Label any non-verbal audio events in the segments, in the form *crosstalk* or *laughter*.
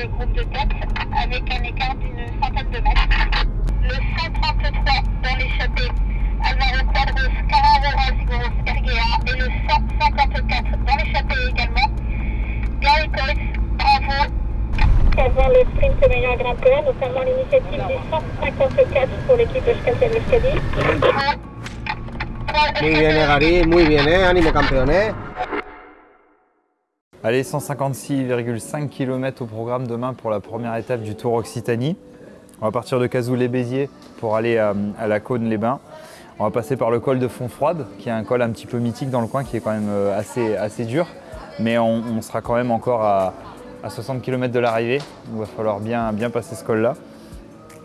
le groupe de tête avec un écart d'une centaine de mètres. Le 133 dans l'échappée, Alvaro Quadros, Carrera Sigos, Erguea et le 154 dans l'échappée également. Gary Coates, bravo. Avant le sprint meilleur grimpeur, notamment l'initiative du 154 pour l'équipe Euskadi Euskadi. Muy bien, eh, Gary, muy bien, eh? Ánimo, campeón, eh? Allez, 156,5 km au programme demain pour la première étape du Tour Occitanie. On va partir de Cazou-les-Béziers pour aller à, à la Cône-les-Bains. On va passer par le col de Fontfroide, qui est un col un petit peu mythique dans le coin, qui est quand même euh, assez, dur. Mais on, sera quand même encore à, à 60 km de l'arrivée. Il va falloir bien, passer ce col-là.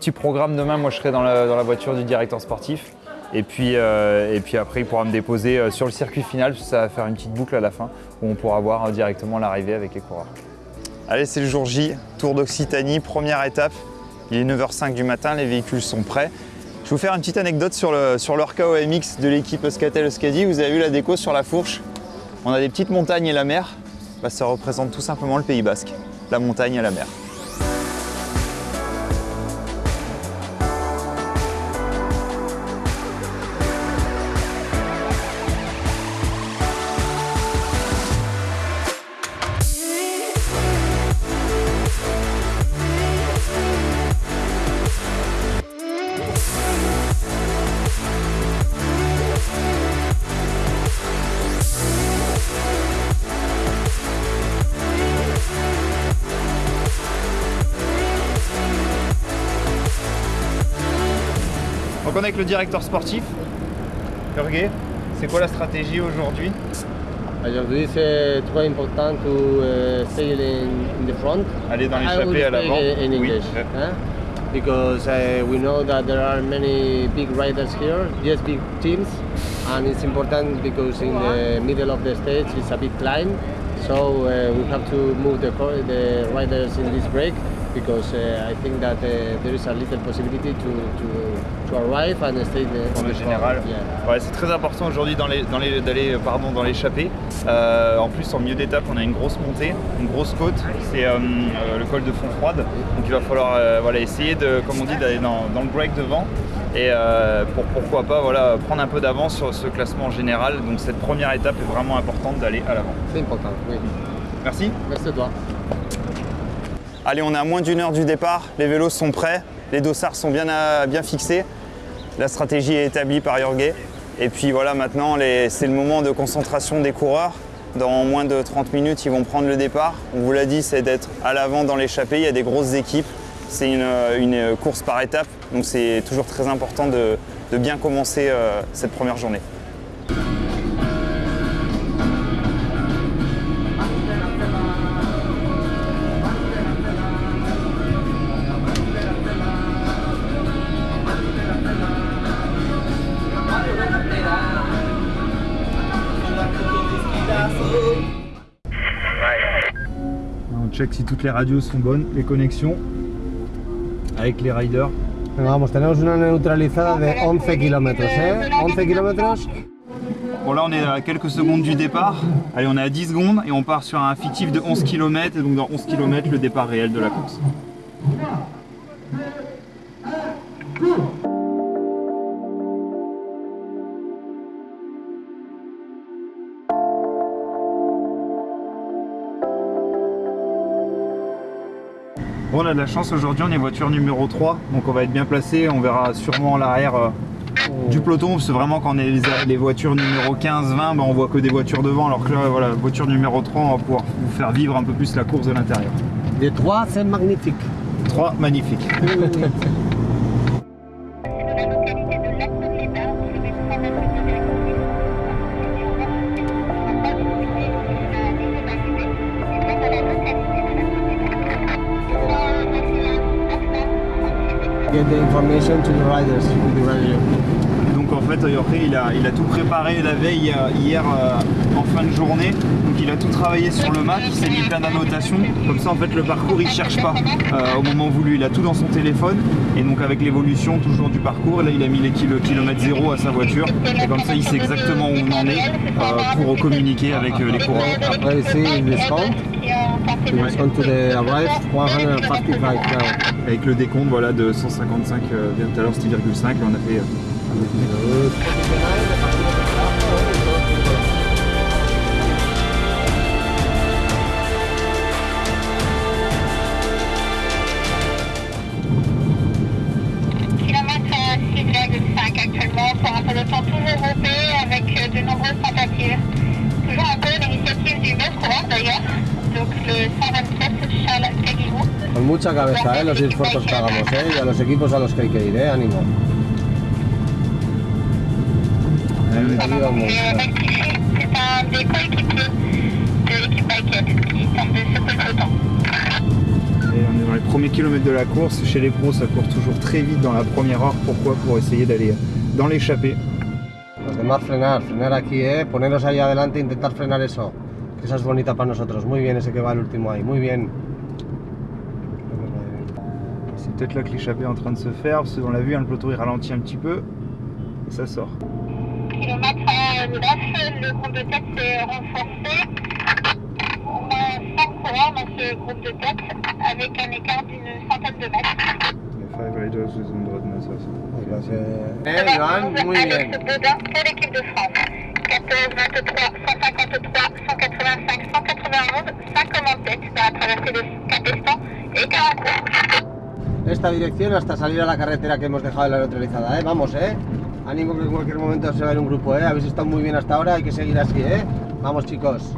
Petit programme demain, moi je serai dans la voiture du directeur sportif. Et puis, euh, et puis après, il pourra me déposer euh, sur le circuit final, parce que ça va faire une petite boucle à la fin, où on pourra voir euh, directement l'arrivée avec les coureurs. Allez, c'est le jour J, Tour d'Occitanie, première étape. Il est 9h05 du matin, les véhicules sont prêts. Je vais vous faire une petite anecdote sur, le, sur KOMX de l'équipe Euskatel Euskadi. Vous avez vu la déco sur la fourche? On a des petites montagnes et la mer. Bah, ça représente tout simplement le Pays Basque, la montagne et la mer. Avec le directeur sportif, Jorge. C'est quoi la stratégie aujourd'hui? Aujourd'hui, c'est très important to uh, sail in, the front. Aller dans l'échappée à l'avant. in Oui. English, huh? because uh, we know that there are many big riders here, yes, big teams, and it's important because in the middle of the stage it's a big climb, so uh, we have to move the, the riders in this break because uh, I think that uh, there is a little possibility to, to, to arrive and stay the, on the général. yeah. Ouais, c'est très important aujourd'hui dans les, dans les, d'aller euh, pardon, dans l'échappée. Euh, en plus, en milieu d'étape, on a une grosse montée, une grosse côte. C'est euh, le col de Fontfroide. Donc il va falloir voilà, essayer, de, comme on dit, d'aller dans, dans le break devant. Et euh, pour pourquoi pas voilà, prendre un peu d'avance sur ce classement général. Donc cette première étape est vraiment importante d'aller à l'avant. C'est important, oui. Merci. Merci à toi. Allez, on est à moins d'une heure du départ, les vélos sont prêts, les dossards sont bien, à- bien fixés, la stratégie est établie par Jorge. Et puis voilà, maintenant, c'est le moment de concentration des coureurs. Dans moins de 30 minutes, ils vont prendre le départ. On vous l'a dit, c'est d'être à l'avant dans l'échappée. Il y a des grosses équipes. C'est une, une course par étape, donc c'est toujours très important de, de bien commencer euh, cette première journée. On check si toutes les radios sont bonnes, les connexions avec les riders. Vamos, tenemos una neutralizada de 11 kilómetros, ¿eh? 11 kilómetros. Bon là on est à quelques secondes du départ, allez on est à 10 secondes et on part sur un fictif de 11 km et donc dans 11 km le départ réel de la course. Bon on a de la chance aujourd'hui, on est voiture numéro 3, donc on va être bien placé, on verra sûrement l'arrière euh, du peloton, parce que vraiment quand on est les, les voitures numéro 15, 20, ben, on voit que des voitures devant, alors que là, voilà, voiture numéro 3, on va pouvoir vous faire vivre un peu plus la course de l'intérieur. De 3, c'est magnifique. 3, magnifique. *laughs* information to the riders with the radio. Donc en fait, Jorge, il a, il a tout préparé la veille euh, hier euh, en fin de journée. Donc il a tout travaillé sur le match, il s'est mis plein d'annotations. Comme ça, en fait, le parcours, il cherche pas euh, au moment voulu. Il a tout dans son téléphone. Et donc avec l'évolution toujours du parcours, là, il a mis les kilo- kilomètres zéro à sa voiture. Et comme ça, il sait exactement où on en est euh, pour communiquer avec les coureurs. Après ici, il descend. Qui ont tenté de... It's going to the arrive 155 now. Avec le décompte voilà, de 155, euh, bien tout à l'heure c'était 0,5 et on a fait... euh, mucha cabeza, ¿eh? Los esfuerzos que hagamos, ¿eh? Y a los equipos a los que hay que ir, ¿eh? Ánimo. Dans les premiers kilomètres de la course. Chez les pros, ça court toujours très vite dans la première heure. Pourquoi Pour essayer d'aller dans l'échappée. Los demás frenar, frenar aquí, ¿eh? Poneros ahí adelante e intentar frenar eso. Que esa es bonita para nosotros. Muy bien ese que va el último ahí, muy bien. C'est peut-être là que l'échappée est en train de se faire, parce qu'on l'a vu, hein, le peloton il ralentit un petit peu et ça sort. Kilomètre à 9, le groupe de tête s'est renforcé. On a 5 coureurs dans ce groupe de tête avec un écart d'une centaine de mètres. Les five riders. On Eh, va Joan, retrouver muy bien. Pour l'équipe de France. 14, 23, 153, 185, 191, 5 hommes en tête dans la traversée de Capestan et Carancourt. Esta dirección hasta salir a la carretera que hemos dejado la neutralizada, ¿eh? Vamos, ¿eh? Ánimo que en cualquier momento se va a ir un grupo, ¿eh? Habéis estado muy bien hasta ahora, hay que seguir así, ¿eh? Vamos, chicos.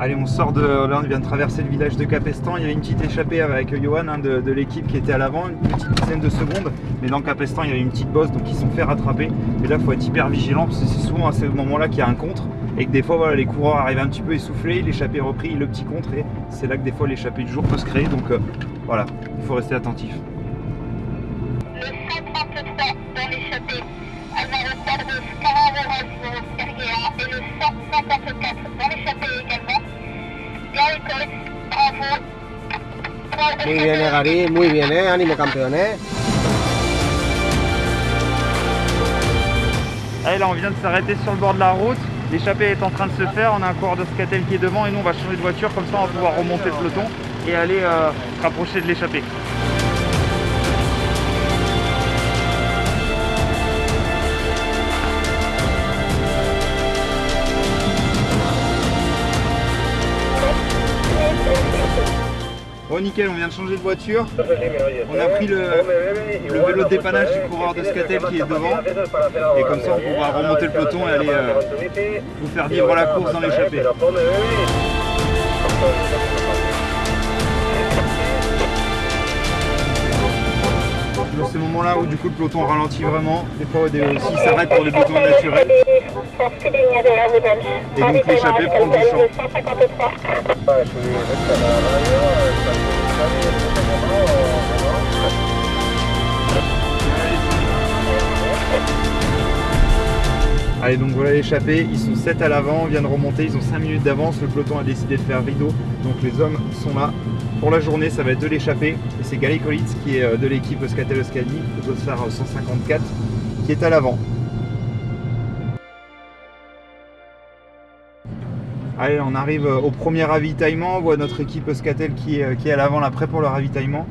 Allez, on sort de. Là, on vient de traverser le village de Capestan. Il y avait une petite échappée avec Johan hein, de, de l'équipe qui était à l'avant, une petite dizaine de secondes. Mais dans Capestan, il y avait une petite bosse, donc ils se sont fait rattraper. Et là, il faut être hyper vigilant parce que c'est souvent à ce moment-là qu'il y a un contre. Et que des fois, voilà, les coureurs arrivent un petit peu essoufflés, l'échappée est repris, le petit contre. Et c'est là que des fois, l'échappée du jour peut se créer. Donc euh, voilà, il faut rester attentif. Le 133 dans l'échappée, Alvaro Quadros, Carrero Erguea et le 154 dans l'échappée également. Gary Coates, bravo. Trois Muy bien, muy bien, ¿eh? Ánimo, campeón, ¿eh? Allez, là, on vient de s'arrêter sur le bord de la route. L'échappée est en train de se faire. On a un coureur de Scatel qui est devant et nous, on va changer de voiture. Comme ça, on va pouvoir remonter le peloton et aller euh, se rapprocher de l'échappée. Bon nickel, on vient de changer de voiture. On a pris le, le vélo de dépannage du coureur de Scatel qui est devant. Et comme ça, on pourra remonter le peloton et aller euh, vous faire vivre la course dans l'échappée. Dans ces moments-là où du coup le peloton ralentit vraiment, des fois des- aussi il s'arrête pour des besoins naturels. Et donc l'échappée prend du champ. 153. Allez donc voilà l'échappée, ils sont 7 à l'avant, on vient de remonter, ils ont 5 minutes d'avance, le peloton a décidé de faire rideau, donc les hommes sont là. Pour la journée ça va être de l'échappée, et c'est Gali Kolitz qui est euh, de l'équipe Euskatel Euskadi, Dossard 154, qui est à l'avant. Allez, on arrive euh, au premier ravitaillement, on voit notre équipe Euskatel qui est, euh, qui est à l'avant là, prêt pour le ravitaillement.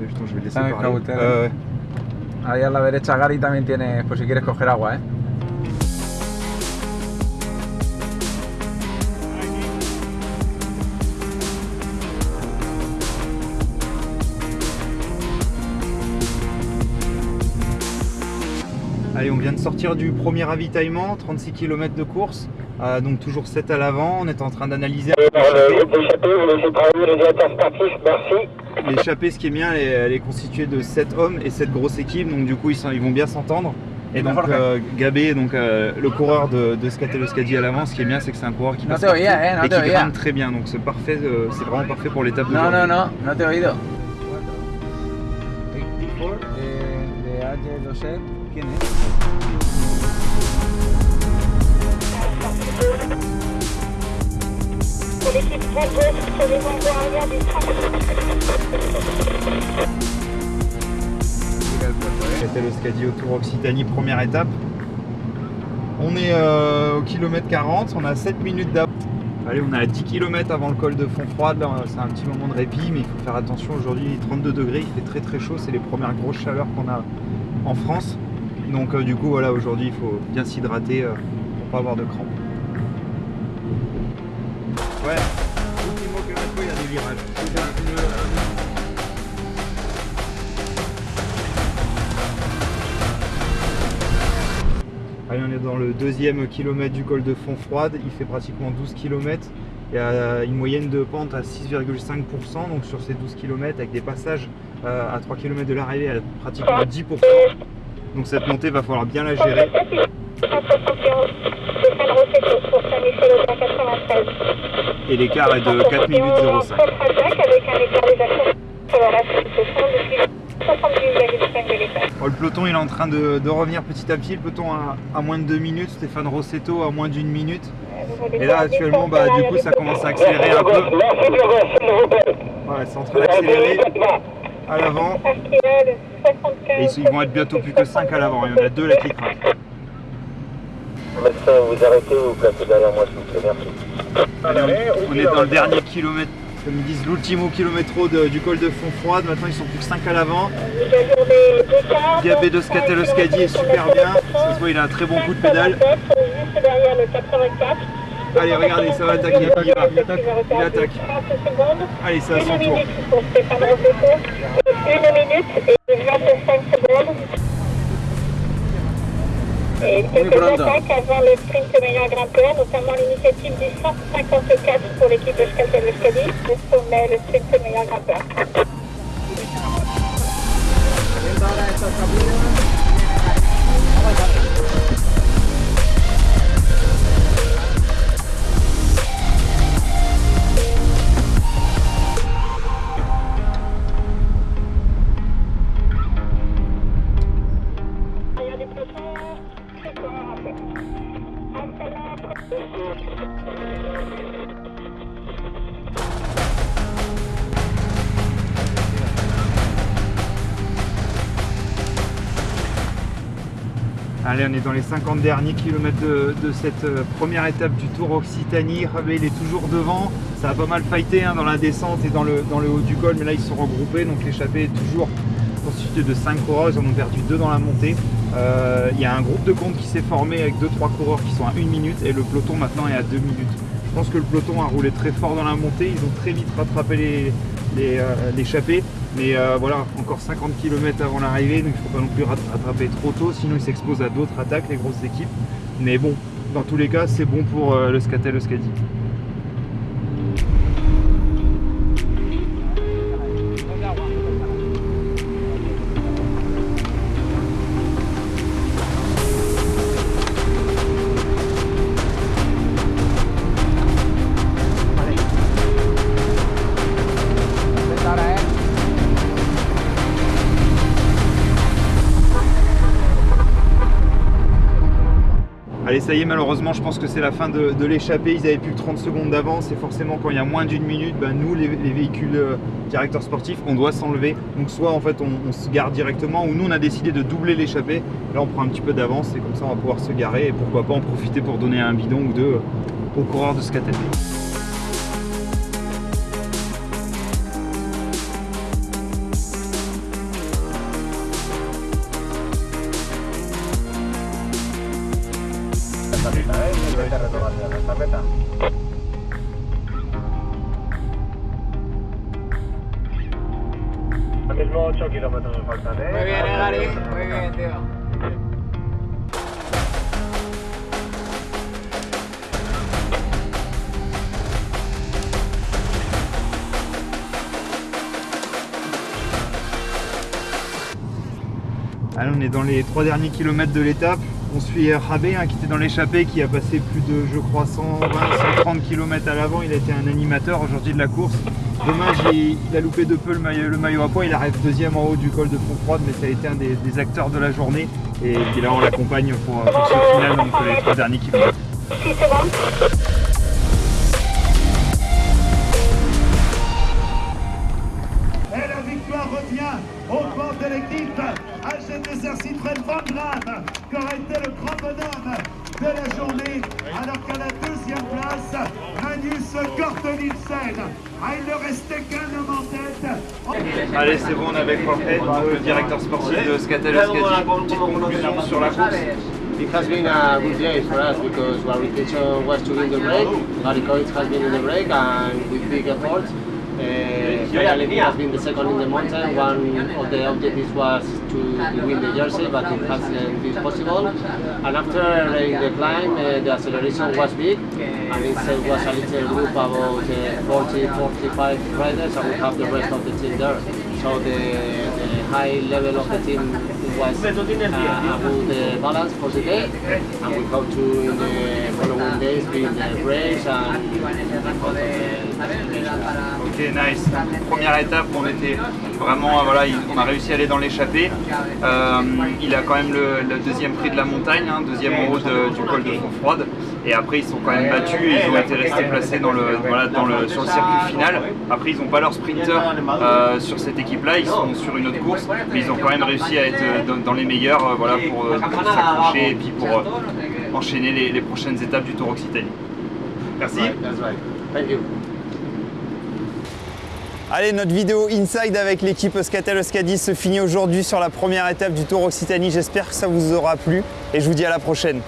Euh, putain, je vais le laisser Ah, parler. Cautela. Euh, Ahí a la derecha Gary también tiene, por si quieres coger agua, ¿eh? Allez, on vient de sortir du premier ravitaillement, 36 km de course, euh, donc toujours 7 à l'avant. On est en train d'analyser L'échappée, merci. l'échappée. Ce qui est bien, elle est, elle est constituée de 7 hommes et 7 grosses équipes, donc du coup ils, sont- ils vont bien s'entendre. Et donc euh, Gabé, donc euh, le coureur de, de à l'avant, ce qui est bien, c'est que c'est un coureur qui passe partout eh, no et qui grimpe très bien. Donc c'est parfait, euh, c'est vraiment parfait pour l'étape de No, no, no, no te he oído. De, de AG2E, Scatel Euskadi au Tour Occitanie, première étape. On est euh, au kilomètre 40, on a 7 minutes d'avance. Allez, on est à 10 km avant le col de Fontfroide, là c'est un petit moment de répit, mais il faut faire attention aujourd'hui, 32 degrés, il fait très très chaud, c'est les premières grosses chaleurs qu'on a en France. Donc euh, du coup voilà, aujourd'hui il faut bien s'hydrater euh, pour pas avoir de crampes. Ouais, il des virages. Allez, on est dans le deuxième kilomètre du col de Fontfroide, il fait pratiquement 12 km. Il y a une moyenne de pente à 6,5%, donc sur ces 12 km, avec des passages euh, à 3 km de l'arrivée à pratiquement 10%. Donc cette montée va falloir bien la gérer. Et l'écart est de 4 minutes 05. Bon, le peloton il est en train de, de, revenir petit à petit, le peloton à, à moins de 2 minutes, Stéphane Rossetto à moins d'une minute. Et là actuellement bah, du coup ça commence à accélérer un peu. Voilà, c'est en train d'accélérer à l'avant. Et ils vont être bientôt plus que 5 à l'avant, il y en a 2 là qui craquent. Médecin, vous arrêtez ou vous placez derrière moi s'il vous plaît, merci. Allez, on, on est dans le dernier kilomètre comme ils disent, l'ultimo kilomètre de, du col de Fontfroide. Maintenant, ils sont plus que 5 à l'avant. Gabé de Scateloscadi est super bien. Ça se voit, il a un très bon coup de pédale. Allez, regardez, ça va attaquer. Il, va. il attaque. Allez, c'est à son tour. Une minute et 25 secondes. Et quelques attaques avant le sprint meilleur grimpeur, notamment l'initiative du 154 pour l'équipe de Scatel Euskadi, le sommet, le sprint meilleur grimpeur. On est dans les 50 derniers kilomètres de, cette euh, première étape du Tour Occitanie. Rabé, il est toujours devant. Ça a pas mal fighté hein, dans la descente et dans le, haut du col, mais là ils sont regroupés, donc l'échappée est toujours constituée de 5 coureurs. Ils en ont perdu 2 dans la montée. Euh, il y a un groupe de compte qui s'est formé avec 2-3 coureurs qui sont à 1 minute et le peloton maintenant est à 2 minutes. Je pense que le peloton a roulé très fort dans la montée. Ils ont très vite rattrapé les, l'échappée. Euh, mais euh, voilà, encore 50 km avant l'arrivée, donc il ne faut pas non plus rattraper trop tôt, sinon ils s'exposent à d'autres attaques, les grosses équipes. Mais bon, dans tous les cas, c'est bon pour euh, le Scatel Euskadi. Allez, ça y est, malheureusement, je pense que c'est la fin de, l'échappée. Ils avaient plus que 30 secondes d'avance. Et forcément, quand il y a moins d'une minute, ben, nous, les, les véhicules euh, directeurs sportifs, on doit s'enlever. Donc, soit en fait, on, se gare directement, ou nous, on a décidé de doubler l'échappée. Là, on prend un petit peu d'avance et comme ça, on va pouvoir se garer. Et pourquoi pas en profiter pour donner un bidon ou deux aux coureurs de Scatel. Mismo On est dans les trois derniers kilomètres de l'étape. On suit Rabé hein, qui était dans l'échappée, qui a passé plus de, je crois, 120, 130 km à l'avant. Il a été un animateur aujourd'hui de la course. Dommage, il, a loupé de peu le maillot, à poids. Il arrive deuxième en haut du col de Fontfroide, mais ça a été un des, acteurs de la journée. Et là, on l'accompagne pour, pour, ce final, donc les trois derniers kilomètres. Revient au compte de l'équipe HTCR Citroën Van Gramme, qui aurait été le grand bonhomme de la journée, alors qu'à la deuxième place, Manus Gordon Nielsen. Ah, il ne restait qu'un homme en tête. Allez, c'est bon, on est avec Jorge, le directeur sportif de Scatel Euskadi. Petite conclusion sur la course. It has been a good day for us because our intention was to win the break. Marikovic has been in the break and with big effort. Uh, finally, he has been the second in the mountain. One of the objectives was to win the jersey, but it hasn't been possible. And after the climb, uh, the acceleration was big, and it was a little group about uh, 40, 45 riders, and we have the rest of the team there. So the, the high level of the team was uh, a good uh, balance for the day, and we hope to in the following days be in the race and. Ok, nice. Première étape, on était vraiment, voilà, il- on a réussi à aller dans l'échappée. Euh, il a quand même le, deuxième prix de la montagne, hein, deuxième en haut du col de Fontfroide. Et après, ils sont quand même battus et ils ont été restés placés sur le circuit final. Après, ils n'ont pas leur sprinter euh, sur cette équipe-là, ils sont sur une autre course, mais ils ont quand même réussi à être dans, les meilleurs, euh, voilà, pour, pour s'accrocher et puis pour enchaîner les, prochaines étapes du Tour Occitanie. Merci. Allez, notre vidéo Inside avec l'équipe Euskatel Euskadi se finit aujourd'hui sur la première étape du Tour Occitanie. J'espère que ça vous aura plu et je vous dis à la prochaine.